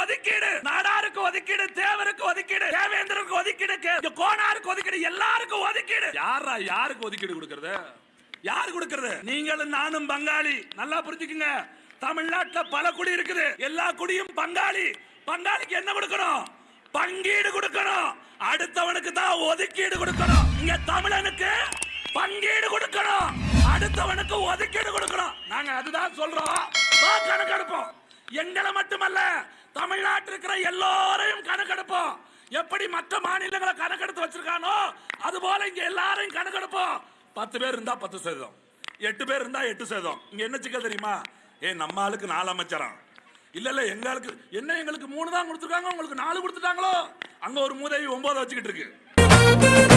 ஒதுக்கீடு நாடாருக்கு ஒதுக்கீடு தேவருக்கு ஒதுக்கீடு தேவேந்திரருக்கு ஒதுக்கீடு கோனாருக்கு ஒதுக்கீடு எல்லாருக்கும் ஒதுக்கீடு. யாரா யாருக்கு ஒதுக்கீடு கொடுக்கறது? யார் கொடுக்கறது? நீங்களும் நானும் பங்காளி. நல்லா புரிஞ்சுக்குங்க. தமிழ்நாட்டுல பல குடி இருக்குது. எல்லா குடியும் பங்காளி. பங்காளிக்கு என்ன கொடுக்கணும்? பங்கீடு கொடுக்கணும். அடுத்தவனுக்கு தான் ஒதுக்கீடு கொடுக்கணும். இங்க தமிழனுக்கு பங்கீடு கொடுக்கணும். அடுத்தவனுக்கு ஒதுக்கீடு கொடுக்கணும். நாங்க அதுதான் சொல்றோம். கணக்கு எடுப்போம் எங்களை மட்டுமல்ல தமிழ்நாட்டில் இருக்கிற எல்லோரையும் கணக்கெடுப்போம். எப்படி மற்ற மாநிலங்களை கணக்கெடுத்து வச்சிருக்கானோ அது போல இங்க எல்லாரையும் கணக்கெடுப்போம். பத்து பேர் இருந்தா பத்து சதவீதம். எட்டு பேர் இருந்தா எட்டு சதவீதம். இங்க என்ன சிக்கல் தெரியுமா? ஏ நம்ம ஆளுக்கு நாலு அமைச்சரம். இல்ல இல்ல எங்களுக்கு என்ன எங்களுக்கு மூணு தான் கொடுத்துருக்காங்க உங்களுக்கு நாலு கொடுத்துட்டாங்களோ? அங்க ஒரு மூதேவி ஒன்பது வச்சுக்கிட்டு இருக்கு.